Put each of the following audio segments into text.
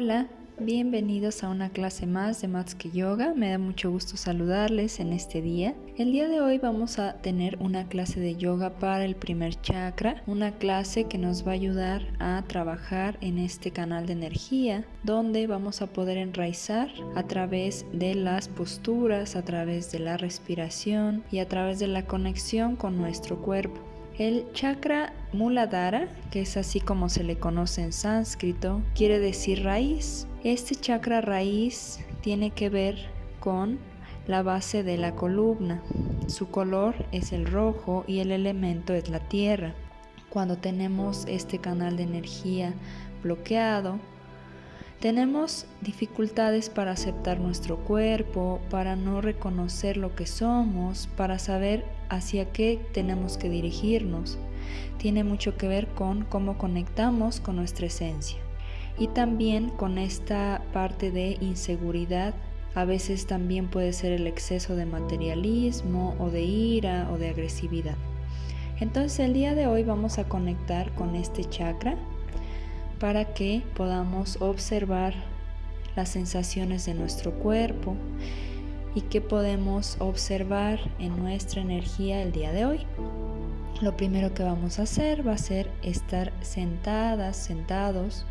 Hola, bienvenidos a una clase más de Matsuki Yoga. Me da mucho gusto saludarles en este día. El día de hoy vamos a tener una clase de yoga para el primer chakra, una clase que nos va a ayudar a trabajar en este canal de energía, donde vamos a poder enraizar a través de las posturas, a través de la respiración y a través de la conexión con nuestro cuerpo. El chakra Muladhara, que es así como se le conoce en sánscrito, quiere decir raíz. Este chakra raíz tiene que ver con la base de la columna. Su color es el rojo y el elemento es la tierra. Cuando tenemos este canal de energía bloqueado, tenemos dificultades para aceptar nuestro cuerpo, para no reconocer lo que somos, para saber hacia qué tenemos que dirigirnos. Tiene mucho que ver con cómo conectamos con nuestra esencia. Y también con esta parte de inseguridad. A veces también puede ser el exceso de materialismo o de ira o de agresividad. Entonces el día de hoy vamos a conectar con este chakra para que podamos observar las sensaciones de nuestro cuerpo y que podemos observar en nuestra energía el día de hoy. Lo primero que vamos a hacer va a ser estar sentadas, sentados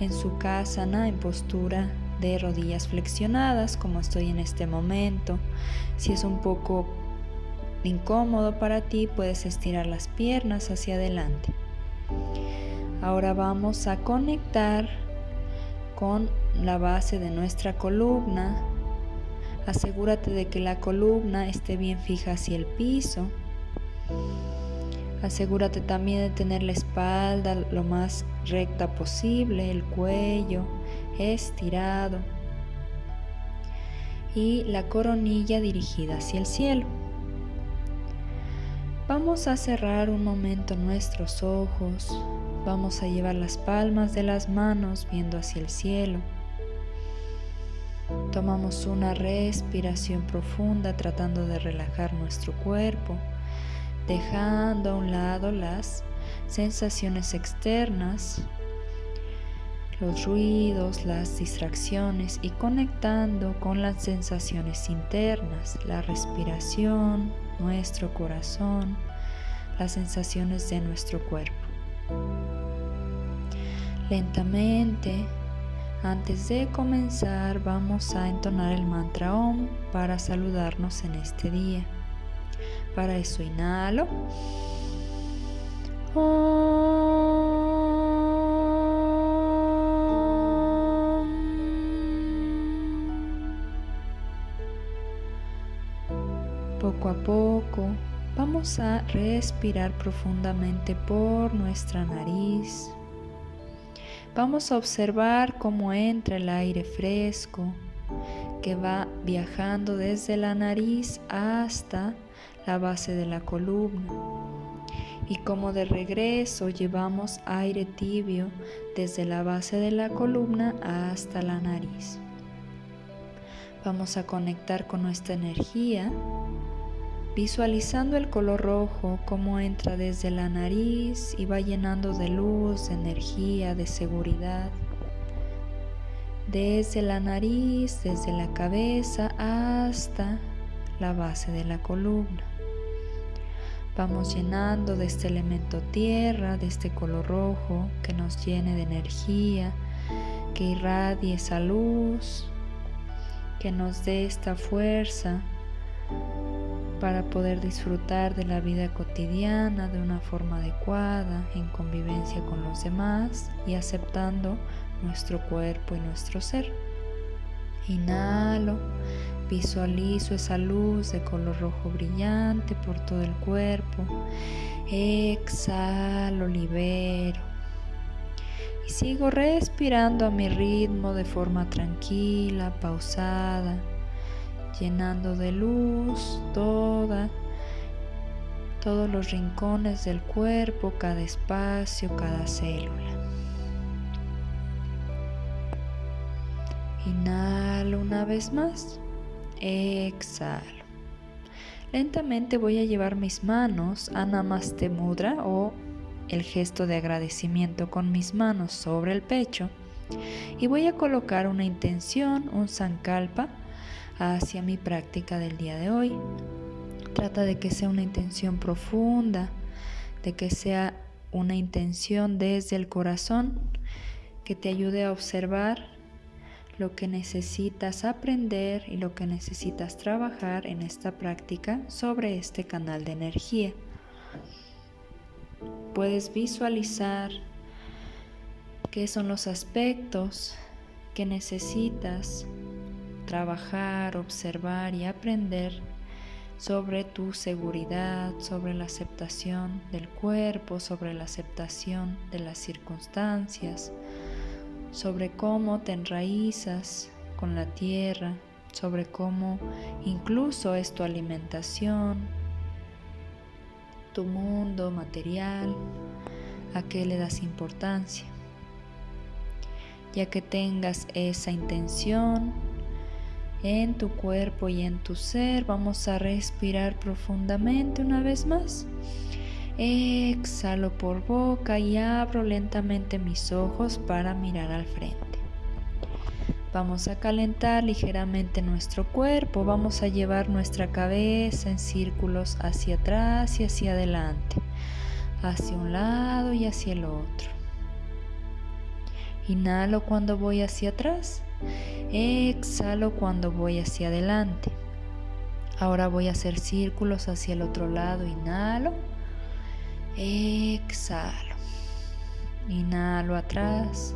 en su casa, en postura de rodillas flexionadas como estoy en este momento. Si es un poco incómodo para ti, puedes estirar las piernas hacia adelante. Ahora vamos a conectar con la base de nuestra columna. Asegúrate de que la columna esté bien fija hacia el piso. Asegúrate también de tener la espalda lo más recta posible, el cuello estirado y la coronilla dirigida hacia el cielo. Vamos a cerrar un momento nuestros ojos Vamos a llevar las palmas de las manos viendo hacia el cielo. Tomamos una respiración profunda tratando de relajar nuestro cuerpo, dejando a un lado las sensaciones externas, los ruidos, las distracciones y conectando con las sensaciones internas, la respiración, nuestro corazón, las sensaciones de nuestro cuerpo. Lentamente, antes de comenzar, vamos a entonar el mantra OM para saludarnos en este día. Para eso inhalo. Poco a poco Vamos a respirar profundamente por nuestra nariz. Vamos a observar cómo entra el aire fresco que va viajando desde la nariz hasta la base de la columna. Y como de regreso llevamos aire tibio desde la base de la columna hasta la nariz. Vamos a conectar con nuestra energía visualizando el color rojo como entra desde la nariz y va llenando de luz, de energía, de seguridad. Desde la nariz, desde la cabeza hasta la base de la columna. Vamos llenando de este elemento tierra, de este color rojo que nos llene de energía, que irradie esa luz, que nos dé esta fuerza para poder disfrutar de la vida cotidiana de una forma adecuada, en convivencia con los demás y aceptando nuestro cuerpo y nuestro ser. Inhalo, visualizo esa luz de color rojo brillante por todo el cuerpo. Exhalo, libero. Y sigo respirando a mi ritmo de forma tranquila, pausada llenando de luz toda, todos los rincones del cuerpo, cada espacio, cada célula. Inhalo una vez más. Exhalo. Lentamente voy a llevar mis manos a Namaste Mudra o el gesto de agradecimiento con mis manos sobre el pecho Y voy a colocar una intención, un sankalpa, hacia mi práctica del día de hoy. Trata de que sea una intención profunda, de que sea una intención desde el corazón que te ayude a observar lo que necesitas aprender y lo que necesitas trabajar en esta práctica sobre este canal de energía. Puedes visualizar qué son los aspectos que necesitas trabajar, observar y aprender sobre tu seguridad, sobre la aceptación del cuerpo, sobre la aceptación de las circunstancias, sobre cómo te enraizas con la tierra, sobre cómo incluso es tu alimentación, tu mundo material, a qué le das importancia. Ya que tengas esa intención, en tu cuerpo y en tu ser. Vamos a respirar profundamente una vez más. Exhalo por boca y abro lentamente mis ojos para mirar al frente. Vamos a calentar ligeramente nuestro cuerpo, vamos a llevar nuestra cabeza en círculos hacia atrás y hacia adelante, hacia un lado y hacia el otro. Inhalo cuando voy hacia atrás Exhalo cuando voy hacia adelante. Ahora voy a hacer círculos hacia el otro lado. Inhalo. Exhalo. Inhalo atrás.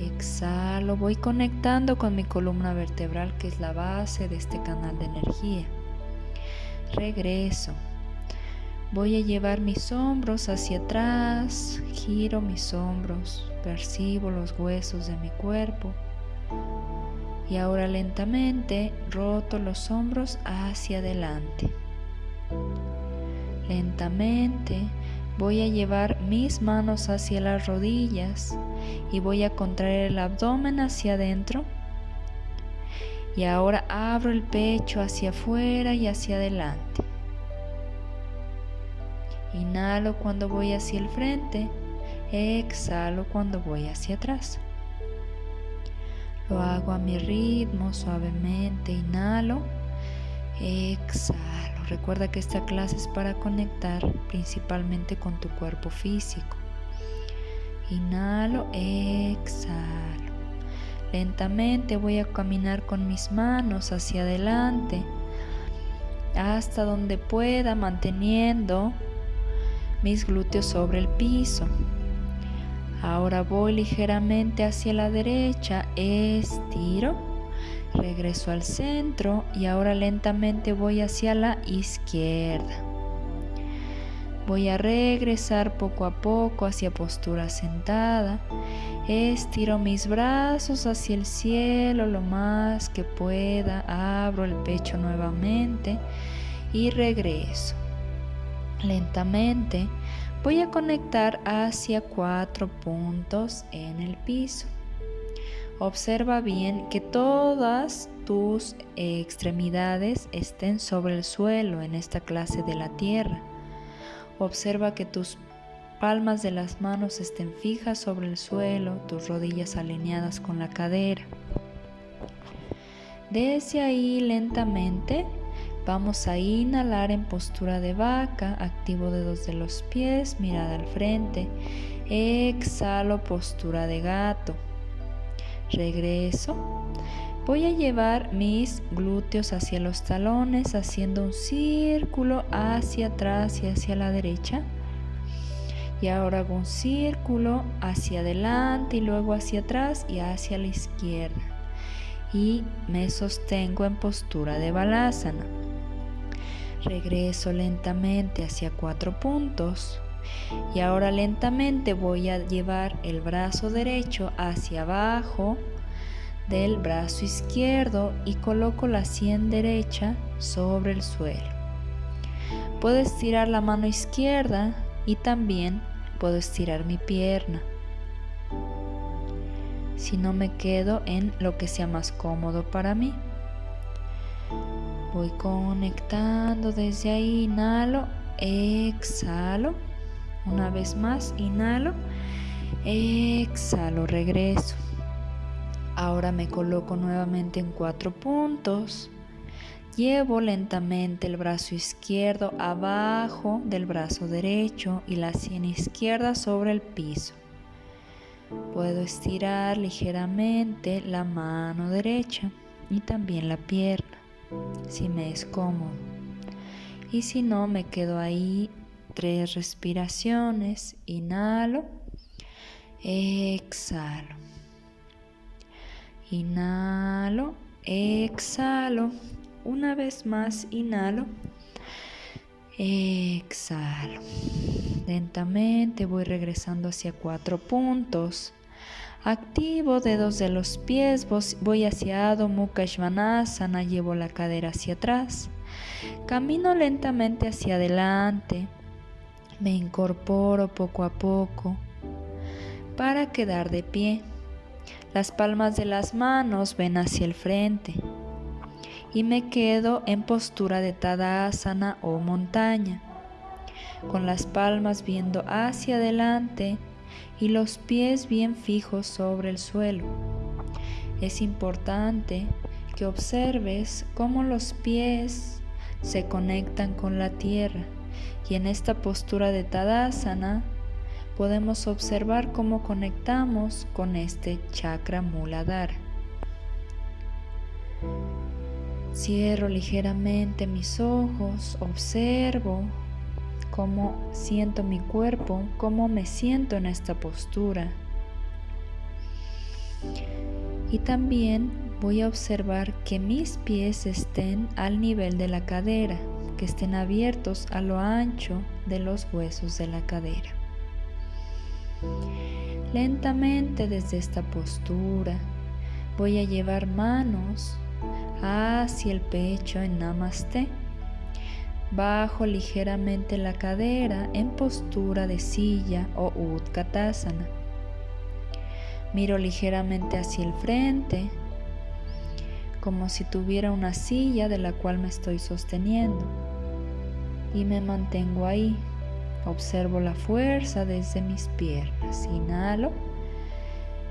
Exhalo. Voy conectando con mi columna vertebral que es la base de este canal de energía. Regreso. Voy a llevar mis hombros hacia atrás. Giro mis hombros. Percibo los huesos de mi cuerpo. Y ahora lentamente roto los hombros hacia adelante. Lentamente voy a llevar mis manos hacia las rodillas y voy a contraer el abdomen hacia adentro. Y ahora abro el pecho hacia afuera y hacia adelante. Inhalo cuando voy hacia el frente, exhalo cuando voy hacia atrás. Lo hago a mi ritmo, suavemente. Inhalo, exhalo. Recuerda que esta clase es para conectar principalmente con tu cuerpo físico. Inhalo, exhalo. Lentamente voy a caminar con mis manos hacia adelante hasta donde pueda manteniendo mis glúteos sobre el piso. Ahora voy ligeramente hacia la derecha, estiro, regreso al centro y ahora lentamente voy hacia la izquierda. Voy a regresar poco a poco hacia postura sentada. Estiro mis brazos hacia el cielo lo más que pueda. Abro el pecho nuevamente y regreso. Lentamente Voy a conectar hacia cuatro puntos en el piso. Observa bien que todas tus extremidades estén sobre el suelo en esta clase de la tierra. Observa que tus palmas de las manos estén fijas sobre el suelo, tus rodillas alineadas con la cadera. Desde ahí lentamente Vamos a inhalar en postura de vaca, activo dedos de los pies, mirada al frente. Exhalo, postura de gato. Regreso. Voy a llevar mis glúteos hacia los talones, haciendo un círculo hacia atrás y hacia la derecha. Y ahora hago un círculo hacia adelante y luego hacia atrás y hacia la izquierda. Y me sostengo en postura de balasana. Regreso lentamente hacia cuatro puntos. Y ahora lentamente voy a llevar el brazo derecho hacia abajo del brazo izquierdo y coloco la sien derecha sobre el suelo. Puedo estirar la mano izquierda y también puedo estirar mi pierna. Si no me quedo en lo que sea más cómodo para mí. Voy conectando desde ahí, inhalo, exhalo. Una vez más, inhalo, exhalo, regreso. Ahora me coloco nuevamente en cuatro puntos. Llevo lentamente el brazo izquierdo abajo del brazo derecho y la sien izquierda sobre el piso. Puedo estirar ligeramente la mano derecha y también la pierna, si me es cómodo. Y si no, me quedo ahí tres respiraciones. Inhalo, exhalo. Inhalo, exhalo. Una vez más, inhalo, exhalo. Lentamente voy regresando hacia cuatro puntos. Activo dedos de los pies, voy hacia Adho Mukha Svanasana, llevo la cadera hacia atrás. Camino lentamente hacia adelante. Me incorporo poco a poco para quedar de pie. Las palmas de las manos ven hacia el frente y me quedo en postura de Tadasana o montaña, con las palmas viendo hacia adelante y los pies bien fijos sobre el suelo. Es importante que observes cómo los pies se conectan con la tierra y en esta postura de Tadasana podemos observar cómo conectamos con este chakra Muladhara. Cierro ligeramente mis ojos, observo cómo siento mi cuerpo, cómo me siento en esta postura. Y también voy a observar que mis pies estén al nivel de la cadera, que estén abiertos a lo ancho de los huesos de la cadera. Lentamente desde esta postura voy a llevar manos hacia el pecho en Namaste. Bajo ligeramente la cadera en postura de silla o Utkatasana. Miro ligeramente hacia el frente, como si tuviera una silla de la cual me estoy sosteniendo. Y me mantengo ahí. Observo la fuerza desde mis piernas. Inhalo.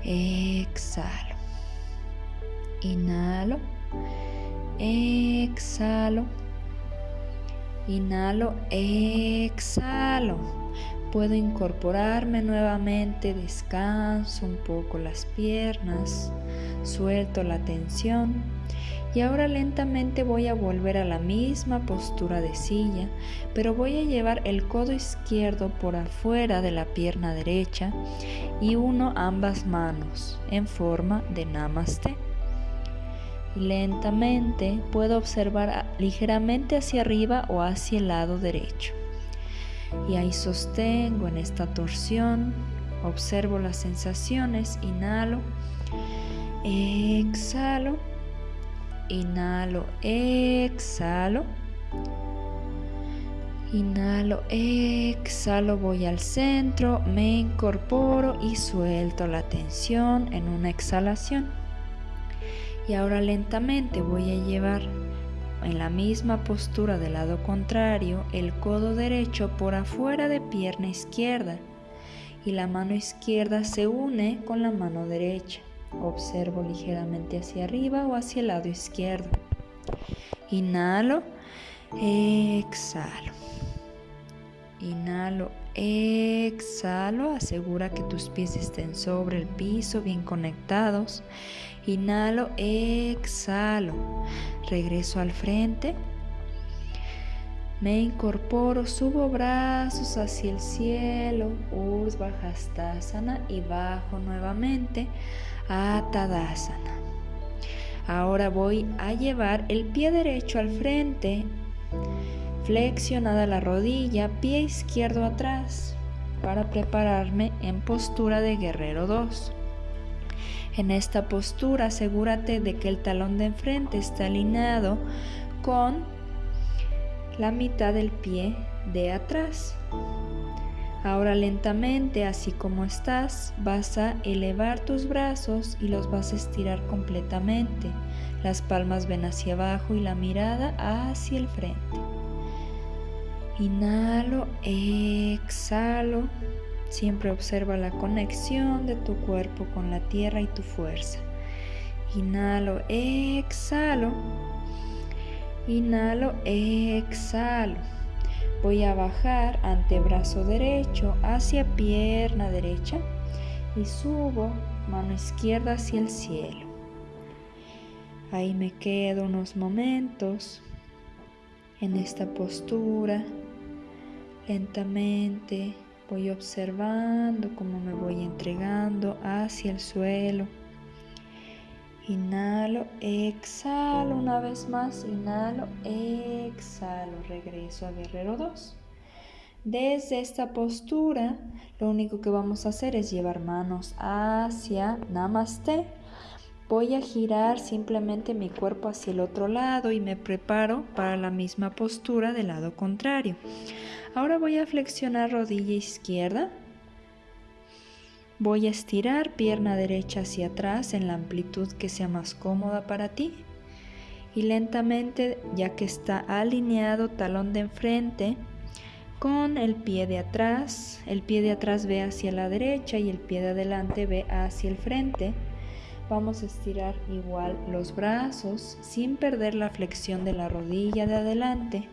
Exhalo. Inhalo. Exhalo. Inhalo, exhalo. Puedo incorporarme nuevamente, descanso un poco las piernas, suelto la tensión y ahora lentamente voy a volver a la misma postura de silla, pero voy a llevar el codo izquierdo por afuera de la pierna derecha y uno ambas manos en forma de namaste lentamente puedo observar ligeramente hacia arriba o hacia el lado derecho. Y ahí sostengo en esta torsión, observo las sensaciones, inhalo, exhalo, inhalo, exhalo. Inhalo, exhalo, voy al centro, me incorporo y suelto la tensión en una exhalación. Y ahora lentamente voy a llevar en la misma postura del lado contrario el codo derecho por afuera de pierna izquierda y la mano izquierda se une con la mano derecha. Observo ligeramente hacia arriba o hacia el lado izquierdo. Inhalo, exhalo. Inhalo, exhalo. Asegura que tus pies estén sobre el piso, bien conectados. Inhalo, exhalo. Regreso al frente. Me incorporo, subo brazos hacia el cielo, Urdhva y bajo nuevamente a Tadasana. Ahora voy a llevar el pie derecho al frente, flexionada la rodilla, pie izquierdo atrás, para prepararme en postura de guerrero 2. En esta postura asegúrate de que el talón de enfrente está alineado con la mitad del pie de atrás. Ahora lentamente, así como estás, vas a elevar tus brazos y los vas a estirar completamente. Las palmas ven hacia abajo y la mirada hacia el frente. Inhalo, exhalo. Siempre observa la conexión de tu cuerpo con la tierra y tu fuerza. Inhalo, exhalo. Inhalo, exhalo. Voy a bajar antebrazo derecho hacia pierna derecha y subo mano izquierda hacia el cielo. Ahí me quedo unos momentos en esta postura. Lentamente voy observando cómo me voy entregando hacia el suelo Inhalo, exhalo una vez más, inhalo, exhalo, regreso a guerrero 2. Desde esta postura, lo único que vamos a hacer es llevar manos hacia Namaste. Voy a girar simplemente mi cuerpo hacia el otro lado y me preparo para la misma postura del lado contrario. Ahora voy a flexionar rodilla izquierda, Voy a estirar pierna derecha hacia atrás en la amplitud que sea más cómoda para ti. Y lentamente, ya que está alineado talón de enfrente con el pie de atrás, el pie de atrás ve hacia la derecha y el pie de adelante ve hacia el frente. Vamos a estirar igual los brazos sin perder la flexión de la rodilla de adelante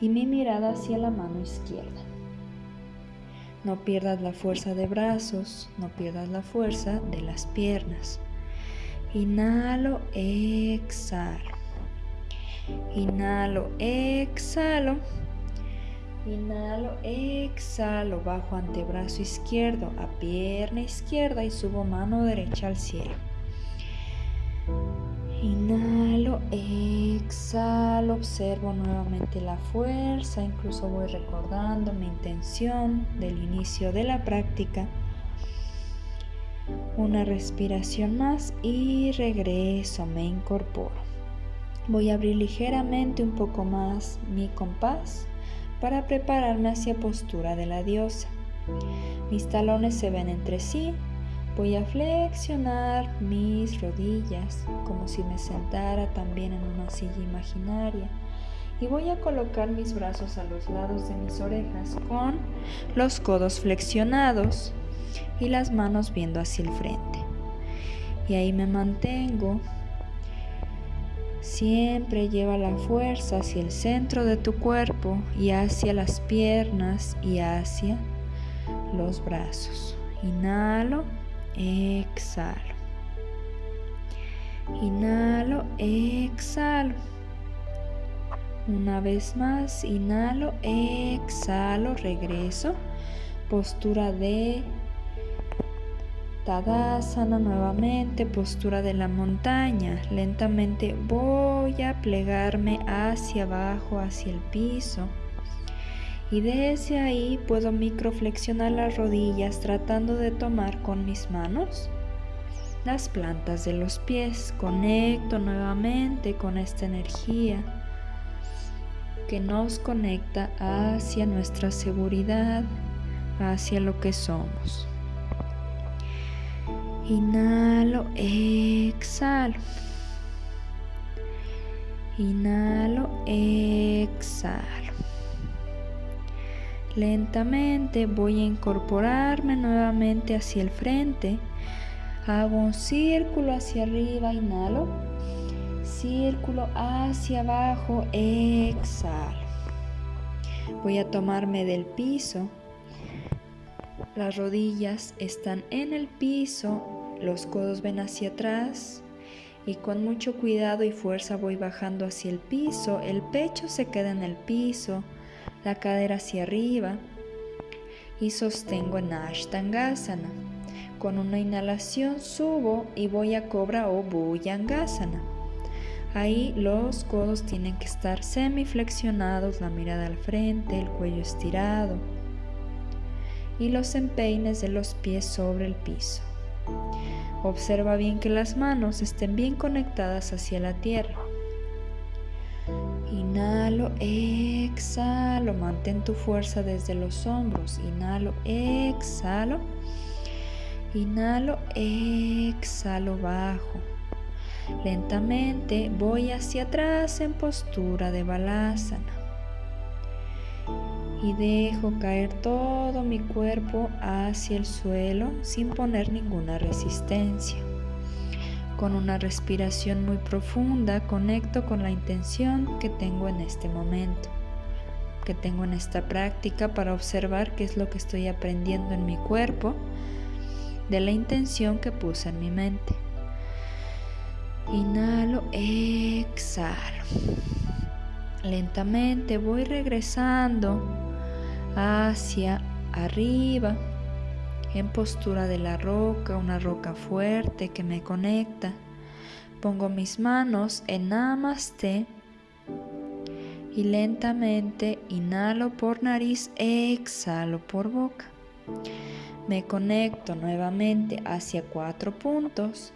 y mi mirada hacia la mano izquierda. No pierdas la fuerza de brazos, no pierdas la fuerza de las piernas. Inhalo, exhalo. Inhalo, exhalo. Inhalo, exhalo, bajo antebrazo izquierdo a pierna izquierda y subo mano derecha al cielo. Inhalo, exhalo, observo nuevamente la fuerza, incluso voy recordando mi intención del inicio de la práctica. Una respiración más y regreso, me incorporo. Voy a abrir ligeramente un poco más mi compás para prepararme hacia postura de la diosa. Mis talones se ven entre sí Voy a flexionar mis rodillas como si me sentara también en una silla imaginaria y voy a colocar mis brazos a los lados de mis orejas con los codos flexionados y las manos viendo hacia el frente. Y ahí me mantengo. Siempre lleva la fuerza hacia el centro de tu cuerpo y hacia las piernas y hacia los brazos. Inhalo exhalo. Inhalo, exhalo. Una vez más, inhalo, exhalo, regreso. Postura de Tadasana nuevamente, postura de la montaña. Lentamente voy a plegarme hacia abajo, hacia el piso y desde ahí puedo microflexionar las rodillas tratando de tomar con mis manos las plantas de los pies. Conecto nuevamente con esta energía que nos conecta hacia nuestra seguridad, hacia lo que somos. Inhalo, exhalo. Inhalo, exhalo. Lentamente voy a incorporarme nuevamente hacia el frente. Hago un círculo hacia arriba, inhalo. Círculo hacia abajo, exhalo. Voy a tomarme del piso. Las rodillas están en el piso, los codos ven hacia atrás y con mucho cuidado y fuerza voy bajando hacia el piso. El pecho se queda en el piso la cadera hacia arriba y sostengo en Ashtangasana. Con una inhalación subo y voy a Cobra o Bhujangasana. Ahí los codos tienen que estar semiflexionados, la mirada al frente, el cuello estirado y los empeines de los pies sobre el piso. Observa bien que las manos estén bien conectadas hacia la tierra. Inhalo, exhalo, mantén tu fuerza desde los hombros. Inhalo, exhalo. Inhalo, exhalo, bajo. Lentamente voy hacia atrás en postura de balasana. y dejo caer todo mi cuerpo hacia el suelo sin poner ninguna resistencia. Con una respiración muy profunda conecto con la intención que tengo en este momento, que tengo en esta práctica para observar qué es lo que estoy aprendiendo en mi cuerpo de la intención que puse en mi mente. Inhalo, exhalo. Lentamente voy regresando hacia arriba en postura de la roca, una roca fuerte que me conecta. Pongo mis manos en Namaste y lentamente inhalo por nariz, exhalo por boca. Me conecto nuevamente hacia cuatro puntos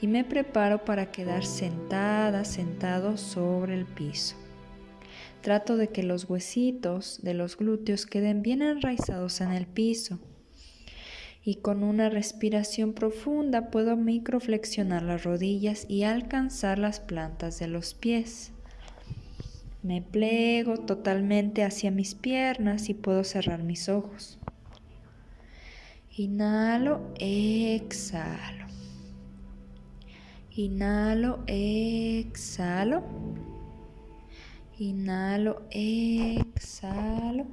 y me preparo para quedar sentada, sentado sobre el piso. Trato de que los huesitos de los glúteos queden bien enraizados en el piso. Y con una respiración profunda puedo microflexionar las rodillas y alcanzar las plantas de los pies. Me plego totalmente hacia mis piernas y puedo cerrar mis ojos. Inhalo, exhalo. Inhalo, exhalo. Inhalo, exhalo.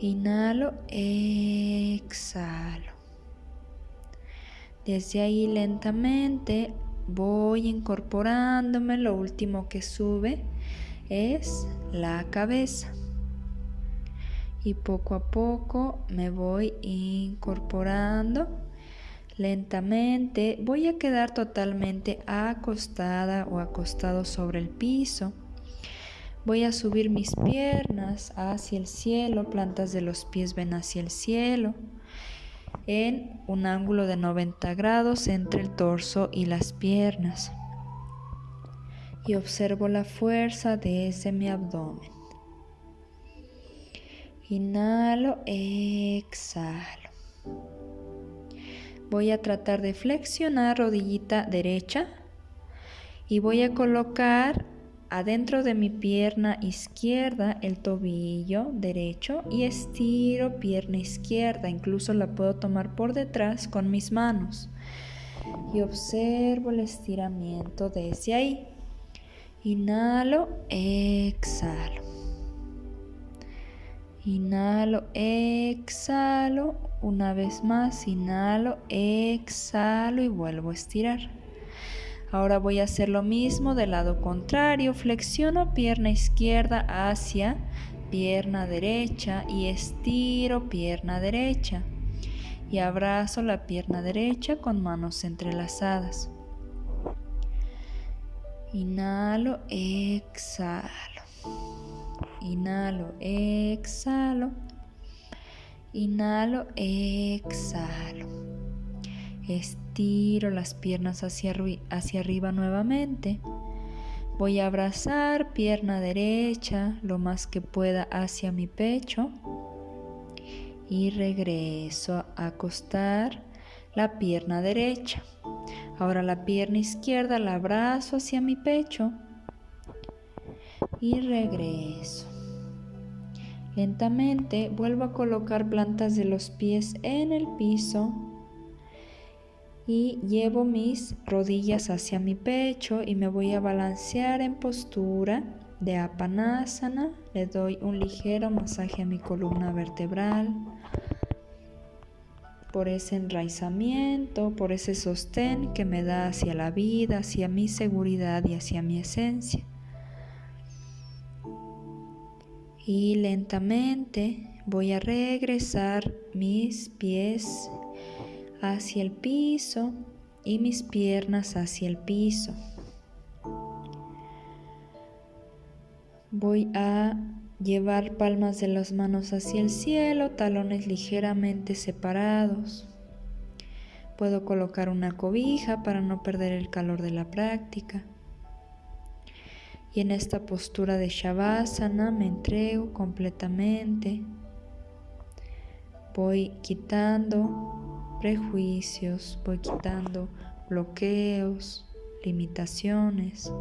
Inhalo, exhalo. Desde ahí lentamente voy incorporándome. Lo último que sube es la cabeza. Y poco a poco me voy incorporando Lentamente voy a quedar totalmente acostada o acostado sobre el piso. Voy a subir mis piernas hacia el cielo, plantas de los pies ven hacia el cielo, en un ángulo de 90 grados entre el torso y las piernas. Y observo la fuerza desde mi abdomen. Inhalo, exhalo. Voy a tratar de flexionar rodillita derecha y voy a colocar adentro de mi pierna izquierda el tobillo derecho y estiro pierna izquierda. Incluso la puedo tomar por detrás con mis manos. Y observo el estiramiento desde ahí. Inhalo, exhalo. Inhalo, exhalo. Una vez más, inhalo, exhalo y vuelvo a estirar. Ahora voy a hacer lo mismo del lado contrario. Flexiono pierna izquierda hacia pierna derecha y estiro pierna derecha. Y abrazo la pierna derecha con manos entrelazadas. Inhalo, exhalo. Inhalo, exhalo. Inhalo, exhalo. Estiro las piernas hacia, hacia arriba nuevamente. Voy a abrazar pierna derecha lo más que pueda hacia mi pecho. Y regreso a acostar la pierna derecha. Ahora la pierna izquierda la abrazo hacia mi pecho. Y regreso. Lentamente vuelvo a colocar plantas de los pies en el piso y llevo mis rodillas hacia mi pecho y me voy a balancear en postura de apanasana. Le doy un ligero masaje a mi columna vertebral por ese enraizamiento, por ese sostén que me da hacia la vida, hacia mi seguridad y hacia mi esencia. y lentamente voy a regresar mis pies hacia el piso y mis piernas hacia el piso. Voy a llevar palmas de las manos hacia el cielo, talones ligeramente separados. Puedo colocar una cobija para no perder el calor de la práctica. Y en esta postura de Shavasana me entrego completamente. Voy quitando prejuicios, voy quitando bloqueos, limitaciones.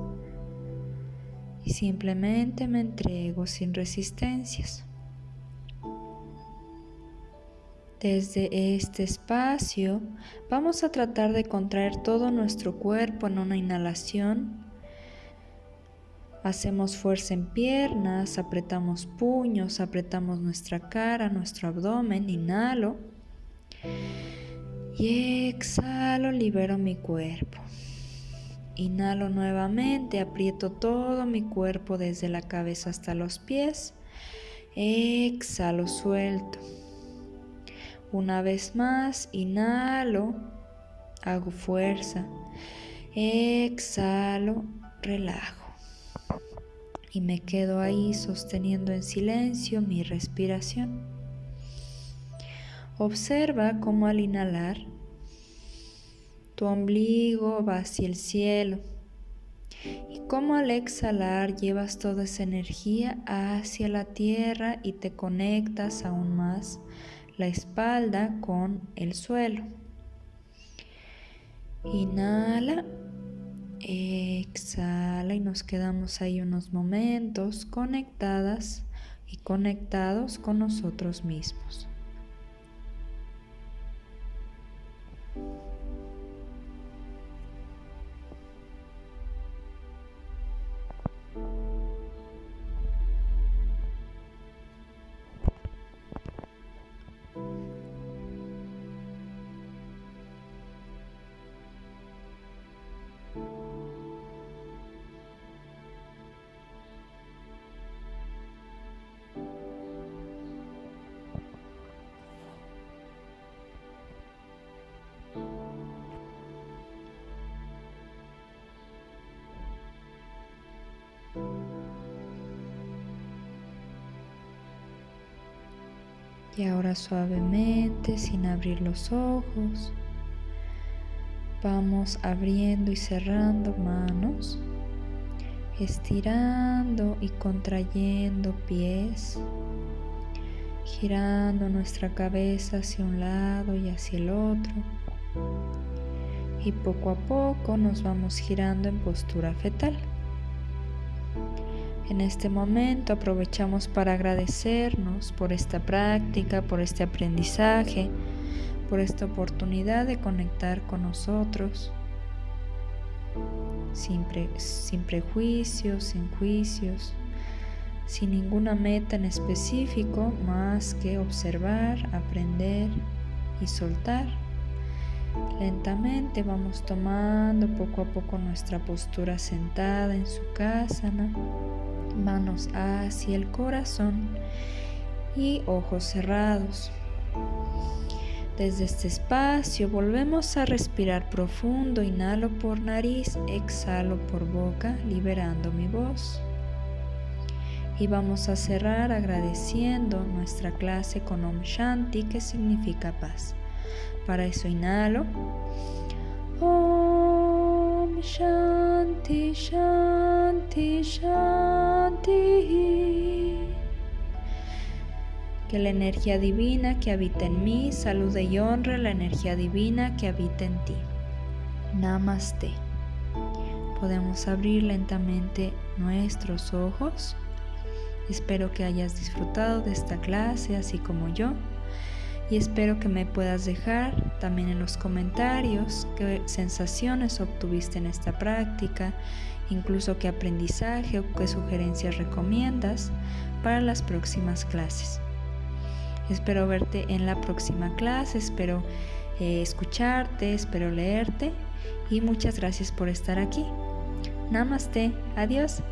Y simplemente me entrego sin resistencias. Desde este espacio vamos a tratar de contraer todo nuestro cuerpo en una inhalación. Hacemos fuerza en piernas, apretamos puños, apretamos nuestra cara, nuestro abdomen, inhalo. Y exhalo, libero mi cuerpo. Inhalo nuevamente, aprieto todo mi cuerpo desde la cabeza hasta los pies. Exhalo, suelto. Una vez más, inhalo, hago fuerza. Exhalo, relajo. Y me quedo ahí sosteniendo en silencio mi respiración. Observa cómo al inhalar, tu ombligo va hacia el cielo y cómo al exhalar llevas toda esa energía hacia la tierra y te conectas aún más la espalda con el suelo. Inhala, exhala y nos quedamos ahí unos momentos conectadas y conectados con nosotros mismos. Y ahora suavemente, sin abrir los ojos, vamos abriendo y cerrando manos, estirando y contrayendo pies, girando nuestra cabeza hacia un lado y hacia el otro. Y poco a poco nos vamos girando en postura fetal. En este momento aprovechamos para agradecernos por esta práctica, por este aprendizaje, por esta oportunidad de conectar con nosotros, sin, prejuicios, sin juicios, sin ninguna meta en específico más que observar, aprender y soltar. Lentamente vamos tomando poco a poco nuestra postura sentada en su casa, ¿no? Manos hacia el corazón y ojos cerrados. Desde este espacio volvemos a respirar profundo, inhalo por nariz, exhalo por boca, liberando mi voz. Y vamos a cerrar agradeciendo nuestra clase con Om Shanti, que significa paz. Para eso inhalo. Shanti, Shanti, Shanti. Que la energía divina que habita en mí salude y honre la energía divina que habita en ti. Namaste. Podemos abrir lentamente nuestros ojos. Espero que hayas disfrutado de esta clase así como yo y espero que me puedas dejar también en los comentarios qué sensaciones obtuviste en esta práctica, incluso qué aprendizaje o qué sugerencias recomiendas para las próximas clases. Espero verte en la próxima clase, espero eh, escucharte, espero leerte y muchas gracias por estar aquí. Namaste, adiós.